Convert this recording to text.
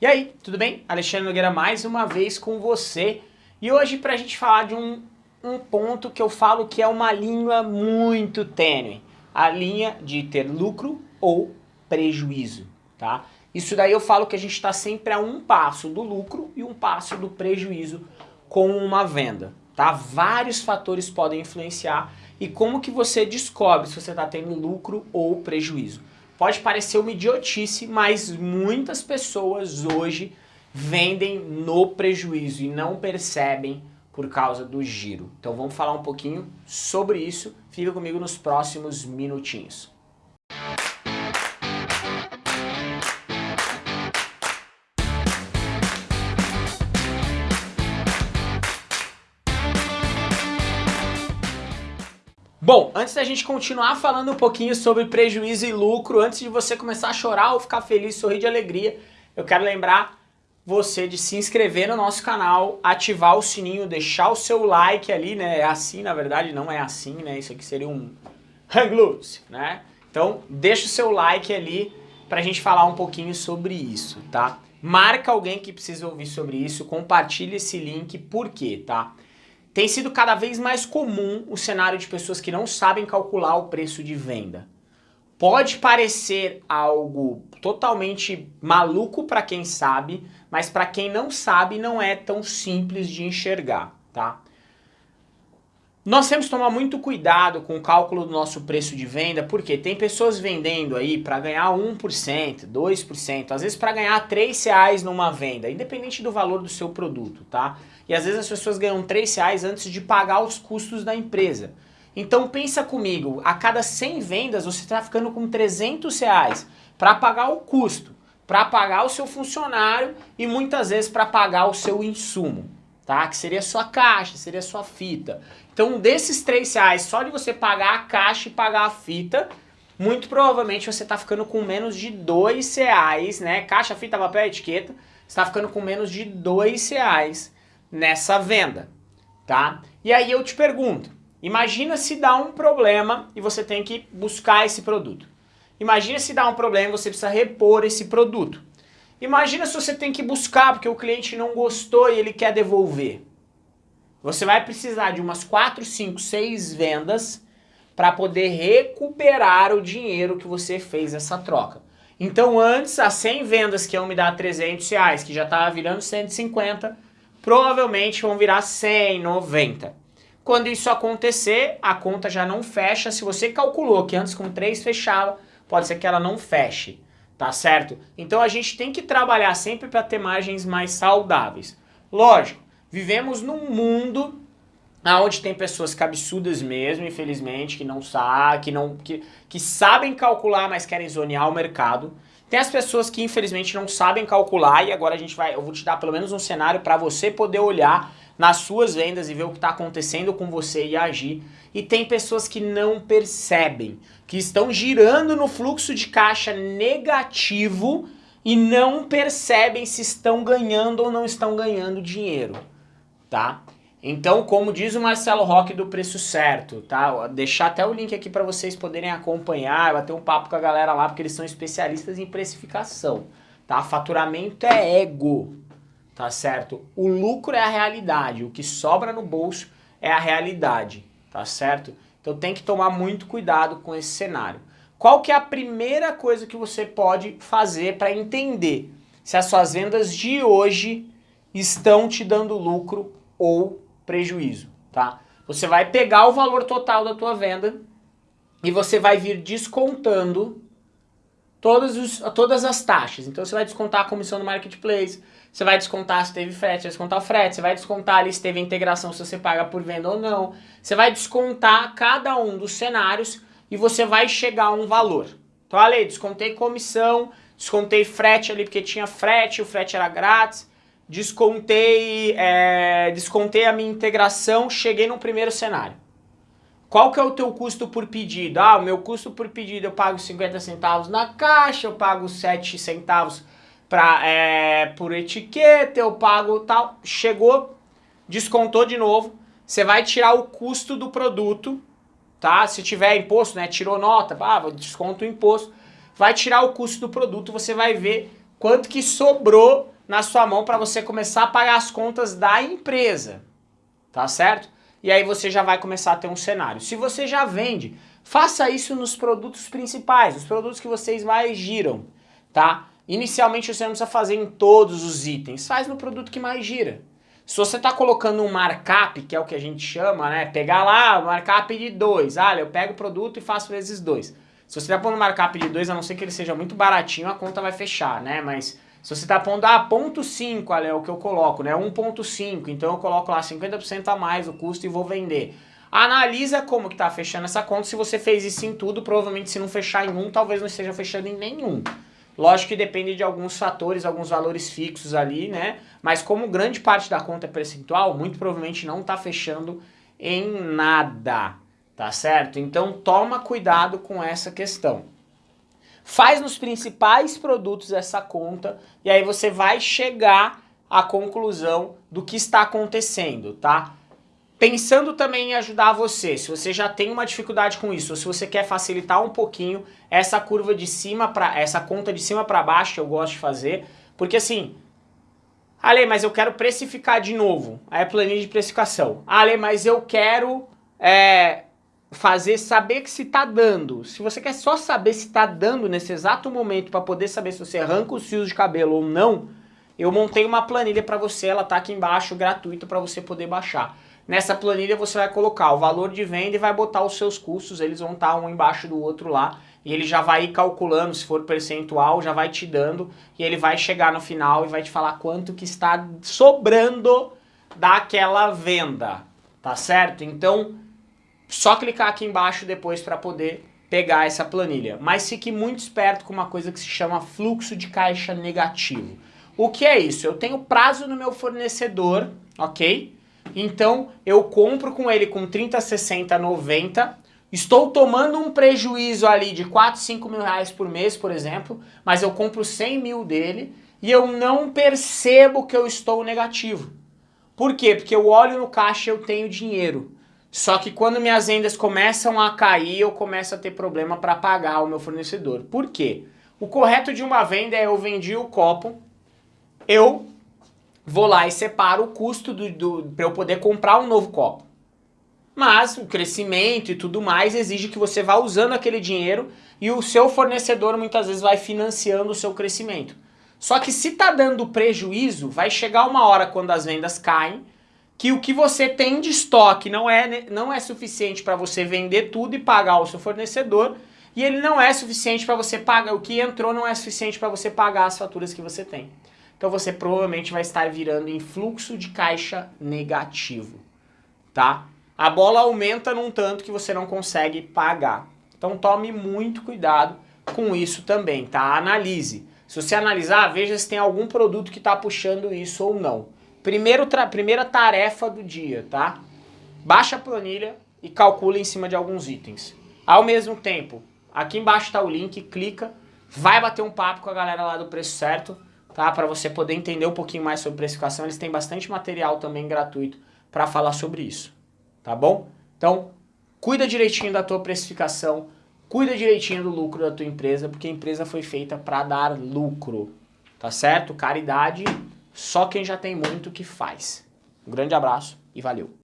E aí, tudo bem? Alexandre Nogueira mais uma vez com você. E hoje para a gente falar de um, um ponto que eu falo que é uma linha muito tênue. A linha de ter lucro ou prejuízo, tá? Isso daí eu falo que a gente está sempre a um passo do lucro e um passo do prejuízo com uma venda, tá? Vários fatores podem influenciar e como que você descobre se você está tendo lucro ou prejuízo. Pode parecer uma idiotice, mas muitas pessoas hoje vendem no prejuízo e não percebem por causa do giro. Então vamos falar um pouquinho sobre isso. Fica comigo nos próximos minutinhos. Bom, antes da gente continuar falando um pouquinho sobre prejuízo e lucro, antes de você começar a chorar ou ficar feliz, sorrir de alegria, eu quero lembrar você de se inscrever no nosso canal, ativar o sininho, deixar o seu like ali, né? É assim, na verdade, não é assim, né? Isso aqui seria um hang loose, né? Então, deixa o seu like ali pra gente falar um pouquinho sobre isso, tá? Marca alguém que precisa ouvir sobre isso, compartilha esse link, por quê, tá? Tem sido cada vez mais comum o cenário de pessoas que não sabem calcular o preço de venda. Pode parecer algo totalmente maluco para quem sabe, mas para quem não sabe não é tão simples de enxergar, tá? Nós temos que tomar muito cuidado com o cálculo do nosso preço de venda, porque tem pessoas vendendo aí para ganhar 1%, 2%, às vezes para ganhar 3 reais numa venda, independente do valor do seu produto, tá? E às vezes as pessoas ganham 3 reais antes de pagar os custos da empresa. Então pensa comigo, a cada 100 vendas você está ficando com 300 reais para pagar o custo, para pagar o seu funcionário e muitas vezes para pagar o seu insumo, tá? Que seria a sua caixa, seria a sua fita. Então desses 3 reais, só de você pagar a caixa e pagar a fita, muito provavelmente você está ficando com menos de 2 reais, né? Caixa, fita, papel, etiqueta, está ficando com menos de 2 reais nessa venda, tá? E aí eu te pergunto, imagina se dá um problema e você tem que buscar esse produto. Imagina se dá um problema e você precisa repor esse produto. Imagina se você tem que buscar porque o cliente não gostou e ele quer devolver. Você vai precisar de umas 4, 5, 6 vendas para poder recuperar o dinheiro que você fez essa troca. Então antes, as 100 vendas que iam me dar 300 reais, que já estava virando 150, provavelmente vão virar 100, 90. Quando isso acontecer, a conta já não fecha. Se você calculou que antes com 3 fechava, pode ser que ela não feche, tá certo? Então a gente tem que trabalhar sempre para ter margens mais saudáveis. Lógico, vivemos num mundo onde tem pessoas cabeçudas mesmo, infelizmente, que não sabem, que, não, que, que sabem calcular, mas querem zonear o mercado. Tem as pessoas que infelizmente não sabem calcular e agora a gente vai, eu vou te dar pelo menos um cenário para você poder olhar nas suas vendas e ver o que está acontecendo com você e agir. E tem pessoas que não percebem, que estão girando no fluxo de caixa negativo e não percebem se estão ganhando ou não estão ganhando dinheiro, tá? Então, como diz o Marcelo Roque do Preço Certo, tá? Vou deixar até o link aqui para vocês poderem acompanhar, vai ter um papo com a galera lá, porque eles são especialistas em precificação, tá? Faturamento é ego, tá certo? O lucro é a realidade, o que sobra no bolso é a realidade, tá certo? Então tem que tomar muito cuidado com esse cenário. Qual que é a primeira coisa que você pode fazer para entender se as suas vendas de hoje estão te dando lucro ou prejuízo, tá? Você vai pegar o valor total da tua venda e você vai vir descontando todas, os, todas as taxas. Então você vai descontar a comissão do marketplace, você vai descontar se teve frete, você vai descontar o frete, você vai descontar ali se teve integração, se você paga por venda ou não. Você vai descontar cada um dos cenários e você vai chegar a um valor. Então, ali, descontei comissão, descontei frete ali porque tinha frete, o frete era grátis, descontei, é, descontei a minha integração, cheguei no primeiro cenário. Qual que é o teu custo por pedido? Ah, o meu custo por pedido eu pago 50 centavos na caixa, eu pago 7 centavos pra, é, por etiqueta, eu pago tal. Chegou, descontou de novo, você vai tirar o custo do produto, tá? Se tiver imposto, né, tirou nota, ah, desconto o imposto, vai tirar o custo do produto, você vai ver quanto que sobrou na sua mão para você começar a pagar as contas da empresa, tá certo? E aí você já vai começar a ter um cenário. Se você já vende, faça isso nos produtos principais, os produtos que vocês mais giram, tá? Inicialmente você não precisa fazer em todos os itens, faz no produto que mais gira. Se você está colocando um markup, que é o que a gente chama, né? Pegar lá markup de 2. Ah, eu pego o produto e faço vezes 2. Se você está pondo markup de 2, a não ser que ele seja muito baratinho, a conta vai fechar, né? Mas se você está pondo, ah, ponto 5, é o que eu coloco, né? 1.5, então eu coloco lá 50% a mais o custo e vou vender. Analisa como que está fechando essa conta. Se você fez isso em tudo, provavelmente se não fechar em um, talvez não esteja fechando em nenhum. Lógico que depende de alguns fatores, alguns valores fixos ali, né? Mas como grande parte da conta é percentual, muito provavelmente não está fechando em nada, tá certo? Então toma cuidado com essa questão. Faz nos principais produtos essa conta e aí você vai chegar à conclusão do que está acontecendo, tá? Pensando também em ajudar você, se você já tem uma dificuldade com isso, ou se você quer facilitar um pouquinho essa curva de cima para essa conta de cima para baixo que eu gosto de fazer, porque assim, Ale, mas eu quero precificar de novo, aí é planilha de precificação. Ale, mas eu quero é, fazer saber que se está dando. Se você quer só saber se está dando nesse exato momento para poder saber se você arranca os fios de cabelo ou não, eu montei uma planilha para você, ela tá aqui embaixo, gratuita para você poder baixar. Nessa planilha você vai colocar o valor de venda e vai botar os seus custos, eles vão estar um embaixo do outro lá. E ele já vai calculando, se for percentual, já vai te dando. E ele vai chegar no final e vai te falar quanto que está sobrando daquela venda, tá certo? Então, só clicar aqui embaixo depois para poder pegar essa planilha. Mas fique muito esperto com uma coisa que se chama fluxo de caixa negativo. O que é isso? Eu tenho prazo no meu fornecedor, ok? Então eu compro com ele com 30, 60, 90, estou tomando um prejuízo ali de 4, 5 mil reais por mês, por exemplo, mas eu compro 100 mil dele e eu não percebo que eu estou negativo. Por quê? Porque eu olho no caixa e eu tenho dinheiro. Só que quando minhas vendas começam a cair, eu começo a ter problema para pagar o meu fornecedor. Por quê? O correto de uma venda é eu vendi o copo, eu vou lá e separo o custo do, do para eu poder comprar um novo copo. Mas o crescimento e tudo mais exige que você vá usando aquele dinheiro e o seu fornecedor muitas vezes vai financiando o seu crescimento. Só que se está dando prejuízo, vai chegar uma hora quando as vendas caem, que o que você tem de estoque não é, não é suficiente para você vender tudo e pagar o seu fornecedor, e ele não é suficiente para você pagar, o que entrou não é suficiente para você pagar as faturas que você tem. Então você provavelmente vai estar virando em fluxo de caixa negativo, tá? A bola aumenta num tanto que você não consegue pagar. Então tome muito cuidado com isso também, tá? Analise. Se você analisar, veja se tem algum produto que está puxando isso ou não. Primeiro primeira tarefa do dia, tá? Baixa a planilha e calcula em cima de alguns itens. Ao mesmo tempo, aqui embaixo está o link, clica, vai bater um papo com a galera lá do Preço Certo, tá? Para você poder entender um pouquinho mais sobre precificação, eles têm bastante material também gratuito para falar sobre isso, tá bom? Então, cuida direitinho da tua precificação, cuida direitinho do lucro da tua empresa, porque a empresa foi feita para dar lucro, tá certo? Caridade, só quem já tem muito que faz. Um grande abraço e valeu!